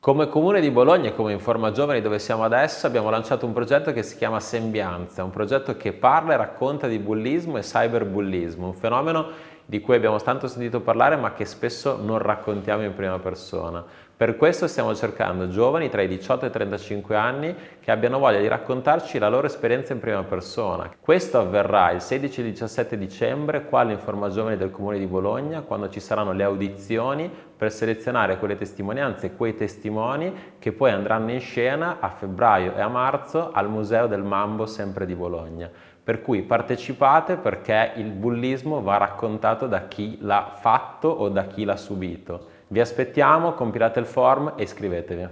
Come Comune di Bologna e come Informa Giovani dove siamo adesso abbiamo lanciato un progetto che si chiama Sembianza, un progetto che parla e racconta di bullismo e cyberbullismo, un fenomeno di cui abbiamo tanto sentito parlare ma che spesso non raccontiamo in prima persona. Per questo stiamo cercando giovani tra i 18 e i 35 anni che abbiano voglia di raccontarci la loro esperienza in prima persona. Questo avverrà il 16 e il 17 dicembre qua all'Informa Giovani del Comune di Bologna quando ci saranno le audizioni per selezionare quelle testimonianze e quei testimoni che poi andranno in scena a febbraio e a marzo al Museo del Mambo sempre di Bologna. Per cui partecipate perché il bullismo va raccontato da chi l'ha fatto o da chi l'ha subito. Vi aspettiamo, compilate il form e iscrivetevi.